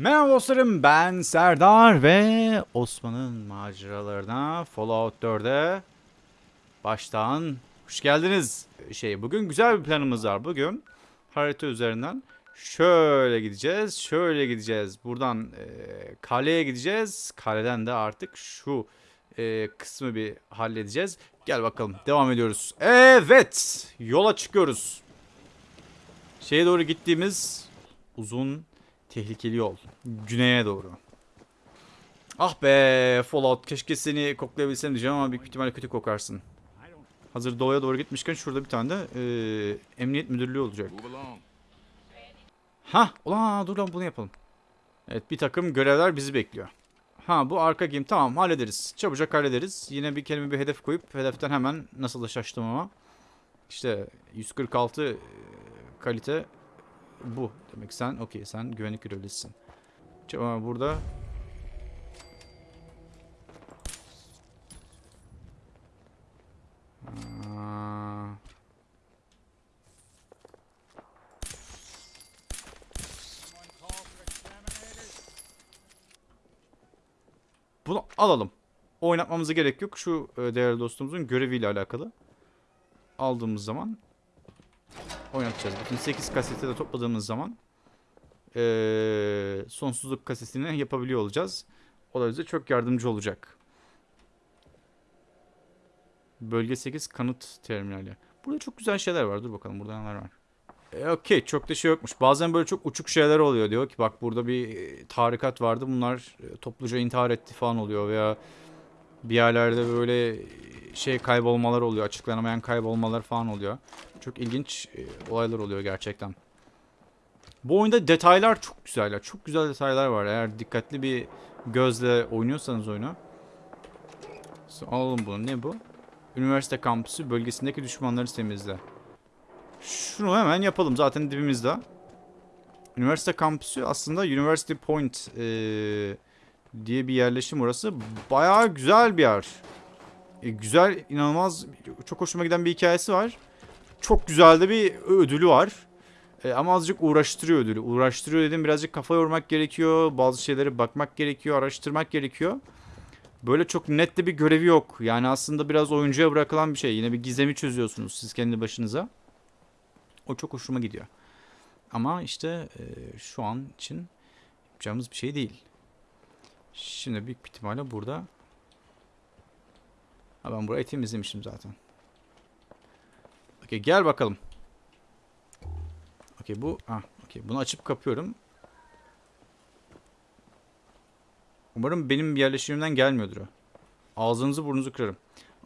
Merhaba dostlarım ben Serdar ve Osman'ın maceralarına Fallout 4'e baştan hoş geldiniz. Şey bugün güzel bir planımız var. Bugün harita üzerinden şöyle gideceğiz, şöyle gideceğiz. Buradan e, kaleye gideceğiz. Kaleden de artık şu e, kısmı bir halledeceğiz. Gel bakalım devam ediyoruz. Evet yola çıkıyoruz. Şeye doğru gittiğimiz uzun tehlikeli yol. Güneye doğru. Ah be Fallout keşke seni koklayabilsem diyeceğim ama büyük ihtimalle kötü kokarsın. Hazır doğuya doğru gitmişken şurada bir tane de e, emniyet müdürlüğü olacak. Ha, ulan dur lan bunu yapalım. Evet bir takım görevler bizi bekliyor. Ha bu arka game tamam hallederiz. Çabucak hallederiz. Yine bir kelime bir hedef koyup hedeften hemen nasıl da şaştım ama. İşte 146 e, kalite bu. Demek sen okey sen güvenlik görevlisisin. Ama burada Bunu alalım. Oynatmamıza gerek yok. Şu e, değerli dostumuzun göreviyle alakalı. Aldığımız zaman oynatacağız. Bütün 8 kaseti de topladığımız zaman e, sonsuzluk kasetini yapabiliyor olacağız. O da bize çok yardımcı olacak. Bölge 8 kanıt terminali. Burada çok güzel şeyler var. Dur bakalım burada neler var. E, Okey çok da şey yokmuş. Bazen böyle çok uçuk şeyler oluyor. Diyor ki bak burada bir tarikat vardı. Bunlar topluca intihar etti falan oluyor. Veya bir yerlerde böyle e, şey kaybolmalar oluyor. Açıklanamayan kaybolmalar falan oluyor. Çok ilginç e, olaylar oluyor gerçekten. Bu oyunda detaylar çok güzel. Çok güzel detaylar var. Eğer dikkatli bir gözle oynuyorsanız oyunu. Alalım bunu. Ne bu? Üniversite kampüsü bölgesindeki düşmanları temizle. Şunu hemen yapalım. Zaten dibimizde. Üniversite kampüsü aslında University Point eee, diye bir yerleşim orası. Bayağı güzel bir yer. E, güzel, inanılmaz, çok hoşuma giden bir hikayesi var. Çok güzel de bir ödülü var. E, ama azıcık uğraştırıyor ödülü. Uğraştırıyor dedim birazcık kafa yormak gerekiyor. Bazı şeyleri bakmak gerekiyor, araştırmak gerekiyor. Böyle çok net de bir görevi yok. Yani aslında biraz oyuncuya bırakılan bir şey. Yine bir gizemi çözüyorsunuz siz kendi başınıza. O çok hoşuma gidiyor. Ama işte e, şu an için yapacağımız bir şey değil. Şimdi büyük ihtimalle burada. Ha ben burayı temizlemiştim zaten. Okey gel bakalım. Okey bu. Ha okey bunu açıp kapıyorum. Umarım benim yerleşimimden gelmiyordur o. Ağzınızı burnunuzu kırarım.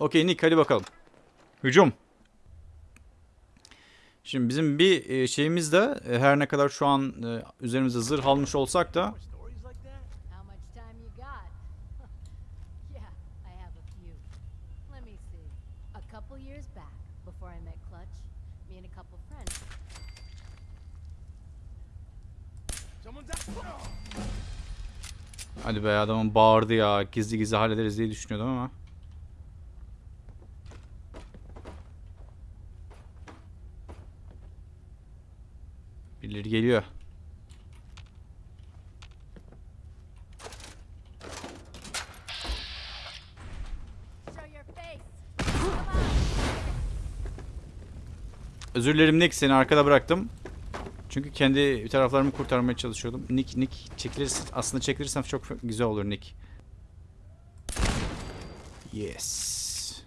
Okey Nick hadi bakalım. Hücum. Şimdi bizim bir e, şeyimiz de e, her ne kadar şu an e, üzerimize zırh almış olsak da How much time you got? yeah, I have a few. Let me see. A couple years back, before I met Clutch, me and a couple friends. Someone's out. Hadi be adamın bağırdı ya gizli gizli hallederiz diye düşünüyordum ama. Birileri geliyor. Özür dilerim Nick seni arkada bıraktım. Çünkü kendi taraflarımı kurtarmaya çalışıyordum. Nick Nick çekilirsin aslında çekilirsem çok güzel olur Nick. Yes.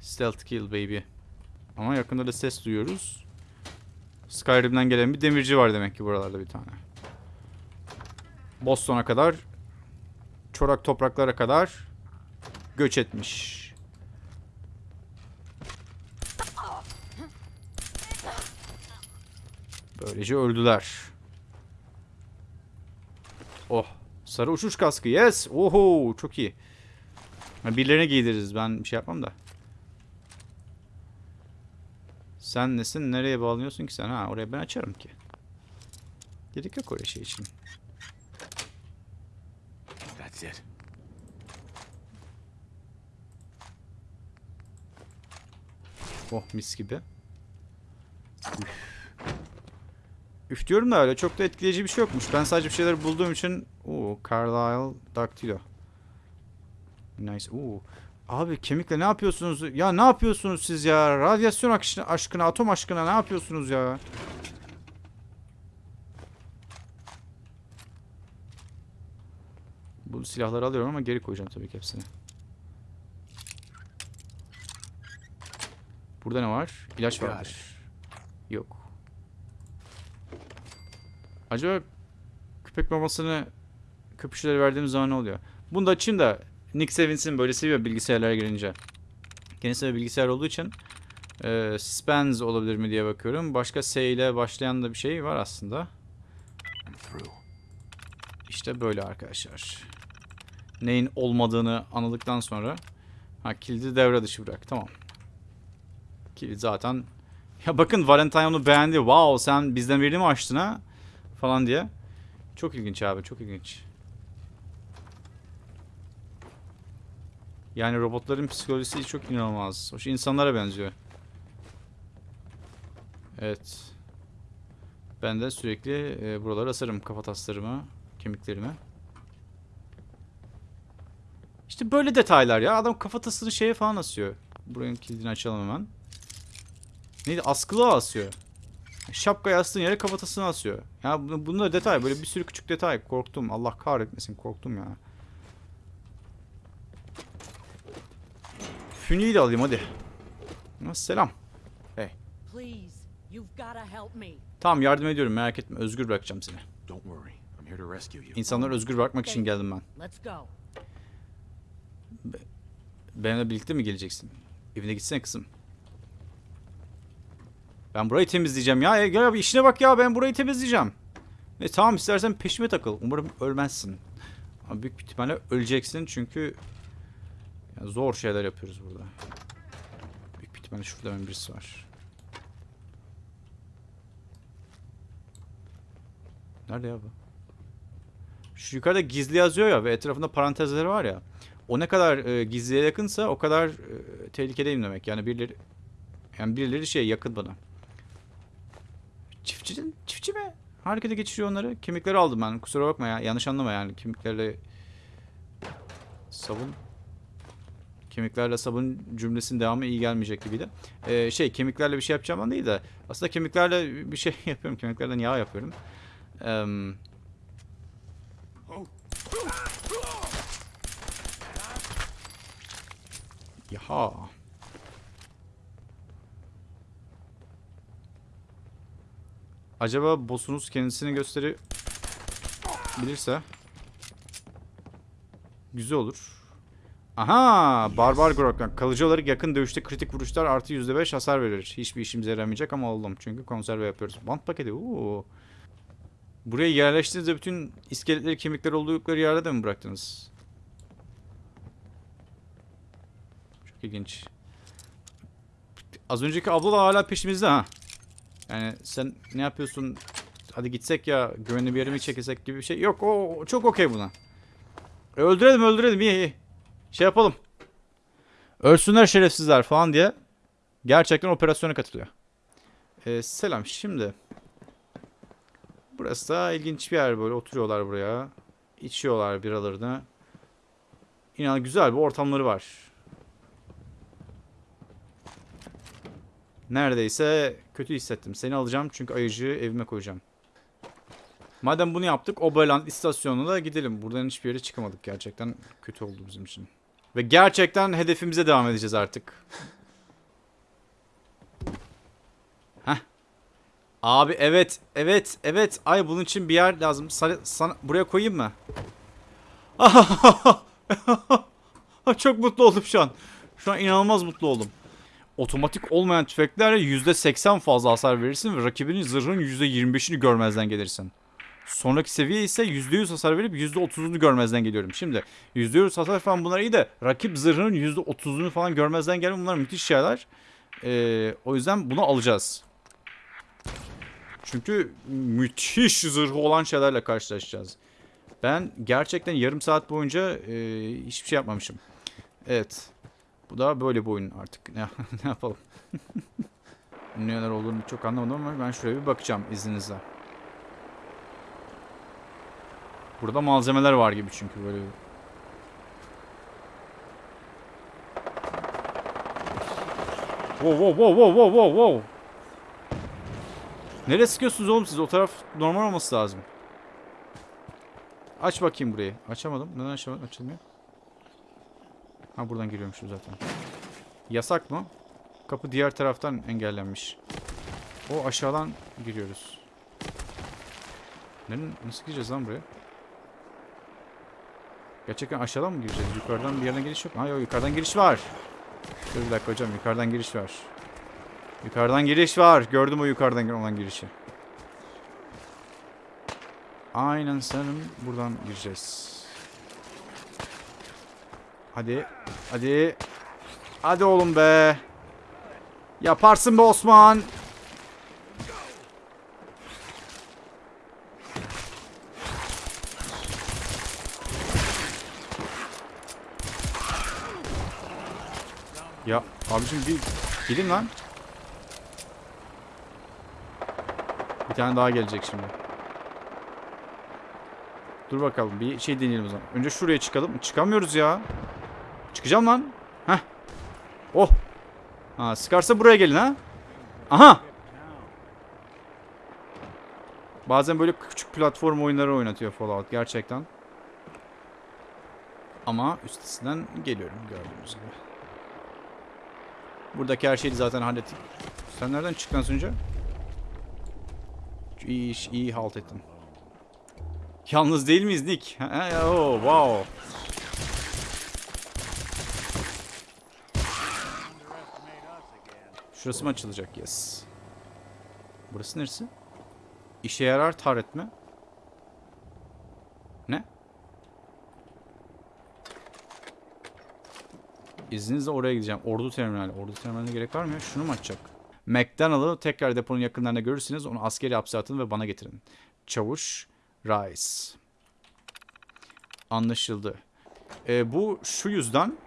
Stealth kill baby. Ama yakında da ses duyuyoruz. Skyrim'den gelen bir demirci var demek ki buralarda bir tane. Boston'a kadar çorak topraklara kadar göç etmiş. Böylece öldüler. Oh. Sarı uçuş kaskı. Yes. Oho. Çok iyi. Birilerine giydiririz. Ben bir şey yapmam da. Sen nesin? Nereye bağlanıyorsun ki sen? Ha oraya ben açarım ki. Gerek yok oraya şey için. That's it. Oh mis gibi. Üf. Üf diyorum da öyle çok da etkileyici bir şey yokmuş. Ben sadece bir şeyler bulduğum için... Oo, Carlisle Dactylo. Nice. Oo. Abi kemikle ne yapıyorsunuz? Ya ne yapıyorsunuz siz ya? Radyasyon aşkına, aşkına atom aşkına ne yapıyorsunuz ya? Bu silahları alıyorum ama geri koyacağım tabii ki hepsini. Burada ne var? İlaç vardır. Yok. Acaba köpek mamasını köpüşlere verdiğim zaman ne oluyor? Bunu da açayım da Nick sevinsin böyle seviyor bilgisayarlara girince. Kendisi de bilgisayar olduğu için e, Spans olabilir mi diye bakıyorum. Başka S ile başlayan da bir şey var aslında. İşte böyle arkadaşlar. Neyin olmadığını anladıktan sonra ha kilidi devre dışı bırak. Tamam. Kilit zaten ya bakın Valentine onu beğendi. Wow sen bizden birini mi açtın ha? Falan diye. Çok ilginç abi çok ilginç. Yani robotların psikolojisi çok inanılmaz. Hoş insanlara benziyor. Evet. Ben de sürekli e, buraları asarım kafataslarımı, kemiklerime. İşte böyle detaylar ya. Adam kafatasını şeye falan asıyor. Buranın kilidini açalım hemen. Neydi? Askılığa asıyor. Şapkayı astığın yere kafatasını asıyor. Ya bu- bunda detay. Böyle bir sürü küçük detay. Korktum. Allah kahretmesin. Korktum ya. Fünyeyi de alayım hadi. Ha, Selam. Me. Tamam yardım ediyorum merak etme. Özgür bırakacağım seni. Don't worry. I'm here to rescue you. İnsanları özgür bırakmak için geldim ben. Benimle birlikte mi geleceksin? Evine gitsene kızım. Ben burayı temizleyeceğim ya. E, Gel abi işine bak ya ben burayı temizleyeceğim. E tamam istersen peşime takıl. Umarım ölmezsin. Ama büyük ihtimalle öleceksin çünkü ya zor şeyler yapıyoruz burada. Büyük bir ihtimalle şurada hemen birisi var. Nerede ya bu? Şu yukarıda gizli yazıyor ya ve etrafında parantezleri var ya. O ne kadar e, gizliye yakınsa o kadar e, tehlikedeyim demek. Yani birileri yani birileri şey yakın bana. Çiftçi, çiftçi mi? Harekete geçiriyor onları. Kemikleri aldım ben. Kusura bakma ya. Yanlış anlama yani. Kemiklerle sabun kemiklerle sabun cümlesinin devamı iyi gelmeyecek gibiydi. Ee, şey kemiklerle bir şey yapacağım değil de aslında kemiklerle bir şey yapıyorum. Kemiklerden yağ yapıyorum. Eee Yaha. Acaba boss'unuz kendisini gösteri bilirse güzel olur. Aha! Barbar Grok'tan. Kalıcı olarak yakın dövüşte kritik vuruşlar artı %5 hasar verir. Hiçbir işimize yaramayacak ama oldum. Çünkü konserve yapıyoruz. Bant paketi. Oo. Buraya yerleştiğinizde bütün iskeletleri, kemikleri oldukları yerde de mi bıraktınız? Çok ilginç. Az önceki abla da hala peşimizde ha. Yani sen ne yapıyorsun? Hadi gitsek ya güvenli bir yere mi çekilsek gibi bir şey. Yok o çok okey buna. E, öldürelim öldürelim iyi iyi. Şey yapalım. Ölsünler şerefsizler falan diye. Gerçekten operasyona katılıyor. E, selam şimdi. Burası da ilginç bir yer böyle oturuyorlar buraya. İçiyorlar biralarını. İnan güzel bir ortamları var. Neredeyse kötü hissettim. Seni alacağım çünkü ayıcığı evime koyacağım. Madem bunu yaptık Oberland istasyonuna da gidelim. Buradan hiçbir yere çıkamadık gerçekten. Kötü oldu bizim için. Ve gerçekten hedefimize devam edeceğiz artık. Heh. Abi evet, evet, evet. Ay bunun için bir yer lazım. Sana, sana buraya koyayım mı? Çok mutlu oldum şu an. Şu an inanılmaz mutlu oldum. Otomatik olmayan tüfeklerle %80 fazla hasar verirsin ve rakibinin zırhının %25'ini görmezden gelirsin. Sonraki seviye ise %100 hasar verip %30'unu görmezden geliyorum. Şimdi %100 hasar falan bunlar iyi de rakip zırhının %30'unu falan görmezden gelme bunlar müthiş şeyler. Ee, o yüzden bunu alacağız. Çünkü müthiş zırhı olan şeylerle karşılaşacağız. Ben gerçekten yarım saat boyunca e, hiçbir şey yapmamışım. Evet. Bu da böyle bir oyun artık. Ne, yapalım? Neler olduğunu çok anlamadım ama ben şuraya bir bakacağım izninizle. Burada malzemeler var gibi çünkü böyle. Wow wow wow wow wow wow wow. Nereye sıkıyorsunuz oğlum siz? O taraf normal olması lazım. Aç bakayım burayı. Açamadım. Neden açamadım? Açılmıyor. Ha buradan giriyormuşum zaten. Yasak mı? Kapı diğer taraftan engellenmiş. O aşağıdan giriyoruz. Nereden, nasıl gireceğiz lan buraya? Gerçekten aşağıdan mı gireceğiz? Yukarıdan bir yerden giriş yok. Ha yok yukarıdan giriş var. Dur bir dakika hocam yukarıdan giriş var. Yukarıdan giriş var. Gördüm o yukarıdan olan girişi. Aynen sanırım buradan gireceğiz. Hadi. Hadi. Hadi oğlum be. Yaparsın be Osman. Ya abicim bir gidin lan. Bir tane daha gelecek şimdi. Dur bakalım bir şey deneyelim o zaman. Önce şuraya çıkalım. Çıkamıyoruz ya. Çıkacağım lan. Heh. Oh. Ha sıkarsa buraya gelin ha. Aha. Bazen böyle küçük platform oyunları oynatıyor Fallout gerçekten. Ama üstesinden geliyorum gördüğünüz gibi. Buradaki her şeyi zaten hallettik. Sen nereden çıktın önce? İyi iş, iyi halt ettin. Yalnız değil miyiz Nick? Oh, wow. Şurası mı açılacak? Yes. Burası neresi? İşe yarar taret mi? Ne? İzninizle oraya gideceğim. Ordu terminali. Ordu terminaline gerek var mı ya? Şunu mu açacak? McDonald'ı tekrar deponun yakınlarında görürseniz onu askeri hapse atın ve bana getirin. Çavuş Rice. Anlaşıldı. Ee, bu şu yüzden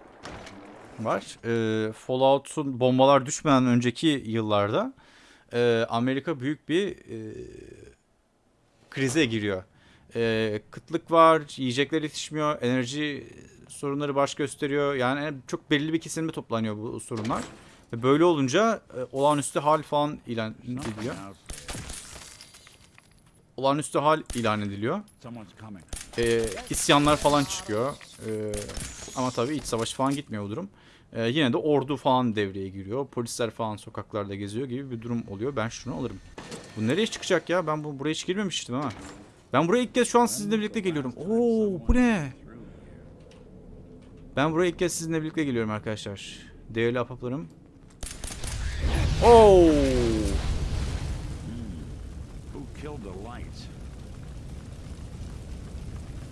var. Ee, Fallout'un bombalar düşmeden önceki yıllarda e, Amerika büyük bir e, krize giriyor. E, kıtlık var, yiyecekler yetişmiyor, enerji sorunları baş gösteriyor. Yani çok belli bir kesimde toplanıyor bu sorunlar. Ve böyle olunca e, olağanüstü hal falan ilan ediliyor. Olağanüstü hal ilan ediliyor. E, isyanlar falan çıkıyor. E, ama tabii iç savaş falan gitmiyor o durum. E, yine de ordu falan devreye giriyor. Polisler falan sokaklarda geziyor gibi bir durum oluyor. Ben şunu alırım. Bu nereye çıkacak ya? Ben bu buraya hiç girmemiştim ha. Ben buraya ilk kez şu an sizinle birlikte geliyorum. Oo bu ne? Ben buraya ilk kez sizinle birlikte geliyorum arkadaşlar. Değerli ahbaplarım. Oo!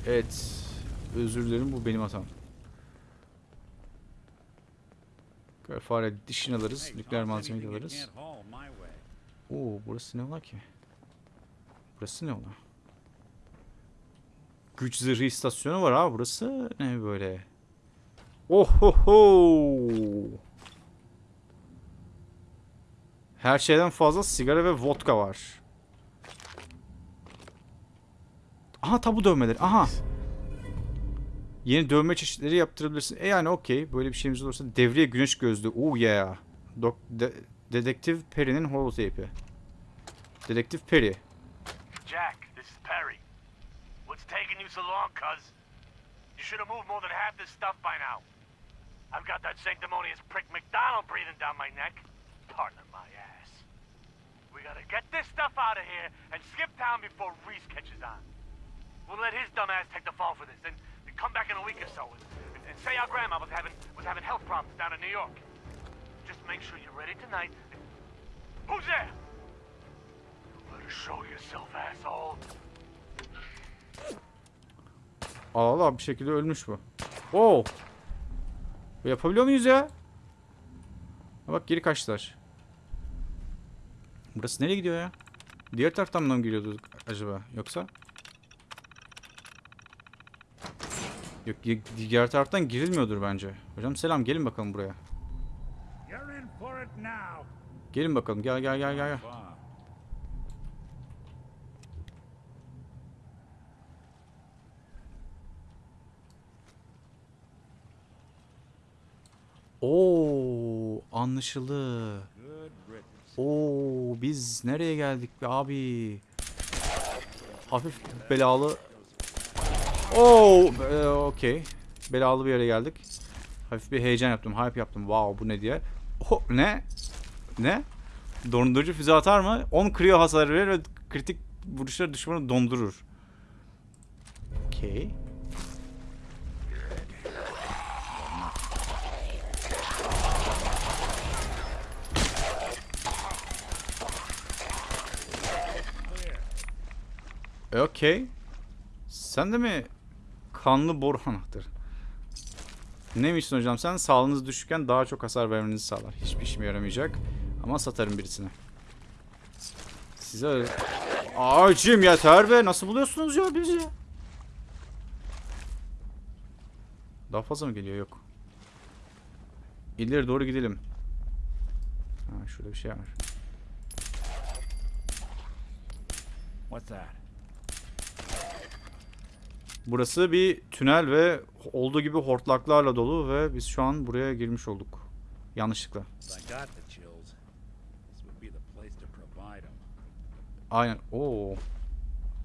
Evet. Özür dilerim bu benim hatam. Böyle Fare dişini alırız. Nükleer malzemeyi alırız. Oo burası ne ola ki? Burası ne ola? Güç zırhı istasyonu var ha. Burası ne böyle? Ohoho! Her şeyden fazla sigara ve vodka var. Aha tabu dövmeleri. Aha. Yeni dövme çeşitleri yaptırabilirsin. E yani okey. Böyle bir şeyimiz olursa devriye güneş gözlüğü. Oh yeah. Dok de Dedektif Perry'nin holotape'i. Dedektif Perry. Jack, this is Perry. What's taking you so long, cuz? You should have moved more than half this stuff by now. I've got that sanctimonious prick McDonald breathing down my neck. Pardon my ass. We gotta get this stuff out of here and skip town before Reese catches on. We'll let his dumb ass take the fall for this, and come back in a week or so and, and, and say our grandma was having was having health problems down in New York. Just make sure you're ready tonight. Who's there? Better show yourself, asshole. Allah Allah bir şekilde ölmüş bu. Oo. Bu Yapabiliyor muyuz ya? Bak geri kaçtılar. Burası nereye gidiyor ya? Diğer taraftan mı giriyordu acaba? Yoksa? Yok diğer taraftan girilmiyordur bence. Hocam selam gelin bakalım buraya. Gelin bakalım gel gel gel gel. gel. Oo anlaşıldı. Oo biz nereye geldik be abi? Hafif belalı Oo e, okey. Belalı bir yere geldik. Hafif bir heyecan yaptım, hype yaptım. Wow bu ne diye. Oh, ne? Ne? Dondurucu füze atar mı? 10 kriyo hasar verir ve kritik vuruşlar düşmanı dondurur. Okey. Okey. Sen de mi kanlı boru anahtarı? Neymişsin hocam sen? Sağlığınız düşükken daha çok hasar vermenizi sağlar. Hiçbir işime yaramayacak. Ama satarım birisine. Size öyle... Acım yeter be. Nasıl buluyorsunuz ya bizi? Daha fazla mı geliyor? Yok. İleri doğru gidelim. Ha, şurada bir şey var. What's that? Burası bir tünel ve olduğu gibi hortlaklarla dolu ve biz şu an buraya girmiş olduk. Yanlışlıkla. Aynen. Oo.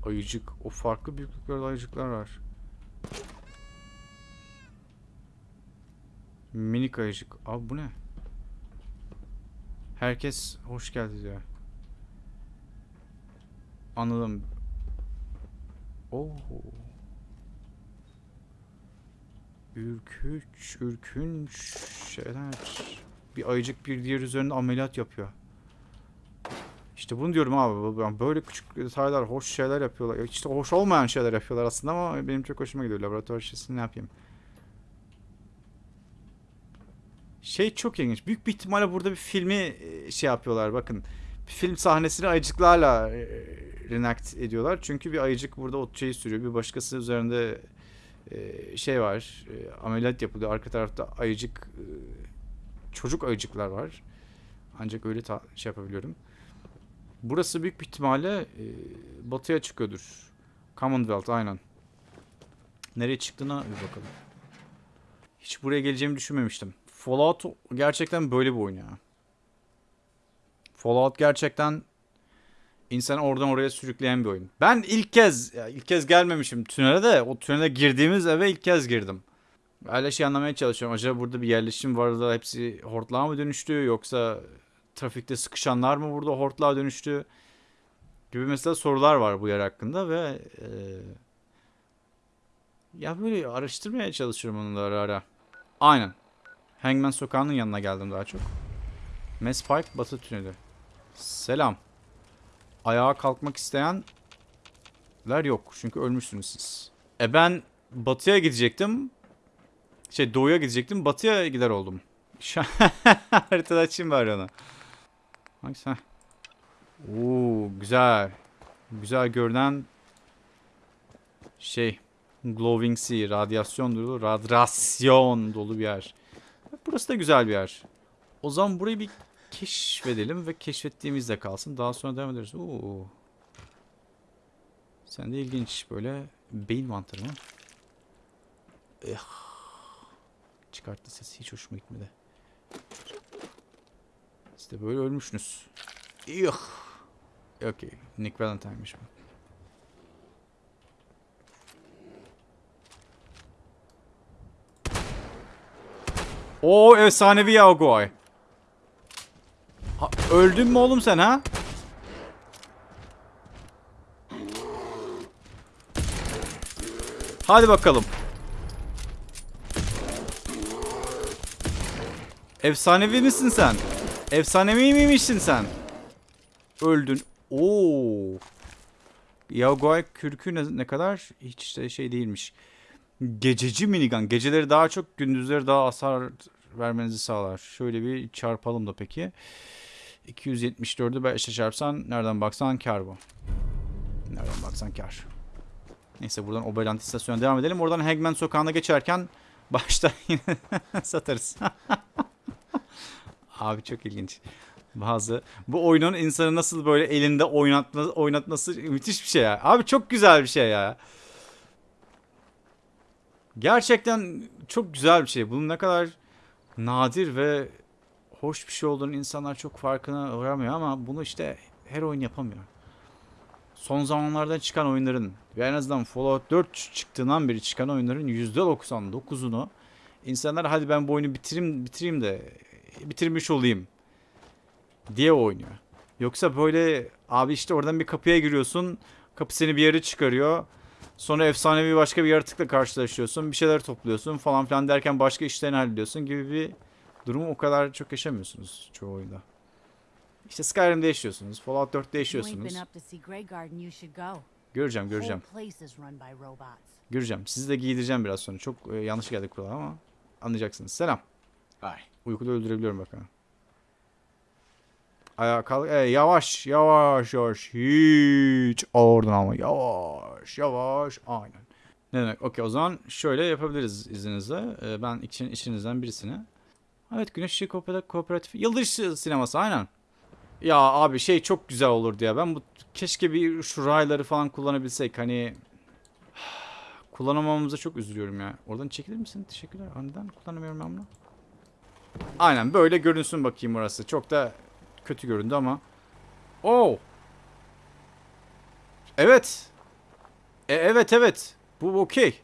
Ayıcık. O farklı büyüklüklerde ayıcıklar var. Minik ayıcık. Abi bu ne? Herkes hoş geldi diyor. Anladım. Oo. Ürküç, ürkünç şeyler. Bir ayıcık bir diğer üzerinde ameliyat yapıyor. İşte bunu diyorum abi. Böyle küçük detaylar, hoş şeyler yapıyorlar. İşte hoş olmayan şeyler yapıyorlar aslında ama benim çok hoşuma gidiyor. Laboratuvar işçisini ne yapayım? Şey çok ilginç. Büyük bir ihtimalle burada bir filmi e, şey yapıyorlar. Bakın. Bir film sahnesini ayıcıklarla e, reenact ediyorlar. Çünkü bir ayıcık burada o şeyi sürüyor. Bir başkası üzerinde e, şey var. e, ameliyat yapılıyor. Arka tarafta ayıcık e, çocuk ayıcıklar var. Ancak öyle ta- şey yapabiliyorum. Burası büyük bir ihtimalle e, batıya çıkıyordur. Commonwealth aynen. Nereye çıktığına bir bakalım. Hiç buraya geleceğimi düşünmemiştim. Fallout gerçekten böyle bir oyun ya. Fallout gerçekten insanı oradan oraya sürükleyen bir oyun. Ben ilk kez, ilk kez gelmemişim tünele de o tünele girdiğimiz eve ilk kez girdim. Hala şey anlamaya çalışıyorum. Acaba burada bir yerleşim var da hepsi hortlağa mı dönüştü yoksa trafikte sıkışanlar mı burada hortlağa dönüştü gibi mesela sorular var bu yer hakkında ve e, ya böyle araştırmaya çalışıyorum onu da ara ara. Aynen. Hangman Sokağı'nın yanına geldim daha çok. Mespike Batı Tüneli. Selam. Ayağa kalkmak isteyenler yok. Çünkü ölmüşsünüz siz. E ben batıya gidecektim. Şey doğuya gidecektim. Batıya gider oldum. Şu haritada açayım bari onu. Hangisi? Oo, güzel. Güzel görünen şey glowing sea, radyasyon dolu, radyasyon dolu bir yer. Burası da güzel bir yer. O zaman burayı bir keşfedelim ve keşfettiğimizde kalsın. Daha sonra devam ederiz. Oo. Sen de ilginç böyle beyin mantarı mı? Eh. Çıkarttı sesi hiç hoşuma gitmedi. De böyle ölmüşsünüz. Yuh. Okey. Nick Valentine'miş bu. Oo efsanevi Yaogoy. Öldün mü oğlum sen ha? Hadi bakalım. Efsanevi misin sen? Efsanevi miymişsin sen? Öldün. Oo. Yaoguai kürkü ne, ne kadar hiç de şey değilmiş. Gececi minigun. Geceleri daha çok gündüzleri daha hasar vermenizi sağlar. Şöyle bir çarpalım da peki. 274'ü 5'e çarpsan nereden baksan kar bu. Nereden baksan kar. Neyse buradan Oberland istasyonuna devam edelim. Oradan Hagman sokağına geçerken başta yine satarız. Abi çok ilginç. Bazı bu oyunun insanı nasıl böyle elinde oynatma, oynatması müthiş bir şey ya. Abi çok güzel bir şey ya. Gerçekten çok güzel bir şey. Bunun ne kadar nadir ve hoş bir şey olduğunu insanlar çok farkına varamıyor ama bunu işte her oyun yapamıyor. Son zamanlarda çıkan oyunların ve en azından Fallout 4 çıktığından beri çıkan oyunların %99'unu insanlar hadi ben bu oyunu bitireyim, bitireyim de bitirmiş olayım diye oynuyor. Yoksa böyle abi işte oradan bir kapıya giriyorsun. Kapı seni bir yere çıkarıyor. Sonra efsanevi başka bir yaratıkla karşılaşıyorsun. Bir şeyler topluyorsun falan filan derken başka işlerini hallediyorsun gibi bir durumu o kadar çok yaşamıyorsunuz çoğu oyunda. İşte Skyrim'de yaşıyorsunuz. Fallout 4'te You ain't yaşıyorsunuz. Göreceğim göreceğim. Göreceğim. Sizi de giydireceğim biraz sonra. Çok e, yanlış geldik kulağa ama anlayacaksınız. Selam. Hi. Uykuda öldürebiliyorum bakın. Ayağa kalk. E, yavaş yavaş yavaş. Hiç oradan ama yavaş yavaş. Aynen. Ne demek? Okey o zaman şöyle yapabiliriz izninizle. E, ben için, içinizden birisini. Evet Güneş Işığı Kooperatif. Yıldız Sineması aynen. Ya abi şey çok güzel olurdu ya. Ben bu keşke bir şu rayları falan kullanabilsek. Hani kullanamamamıza çok üzülüyorum ya. Oradan çekilir misin? Teşekkürler. Aa, Neden kullanamıyorum ben bunu? Aynen böyle görünsün bakayım orası. Çok da kötü göründü ama. Oo. Evet. E, evet evet. Bu okey.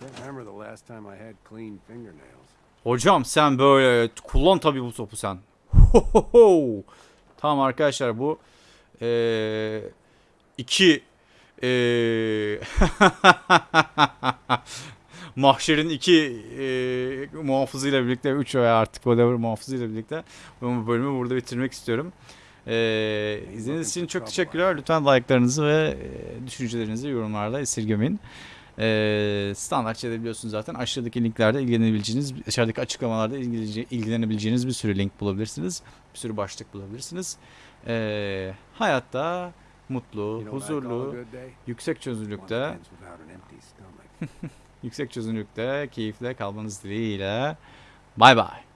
Can't remember the last time I had clean fingernails. Hocam sen böyle kullan tabii bu topu sen. Hohoho. Tamam arkadaşlar bu eee iki eee mahşerin iki eee muhafızıyla birlikte üç veya artık whatever muhafızıyla birlikte bu bölümü burada bitirmek istiyorum. Eee izlediğiniz için çok teşekkürler. Lütfen like'larınızı ve düşüncelerinizi yorumlarla esirgemeyin. Ee, standart biliyorsunuz zaten. Aşağıdaki linklerde ilgilenebileceğiniz, aşağıdaki açıklamalarda ilgilenebileceğiniz bir sürü link bulabilirsiniz. Bir sürü başlık bulabilirsiniz. Ee, hayatta mutlu, huzurlu, yüksek çözünürlükte, yüksek çözünürlükte, keyifle kalmanız dileğiyle. Bay bay.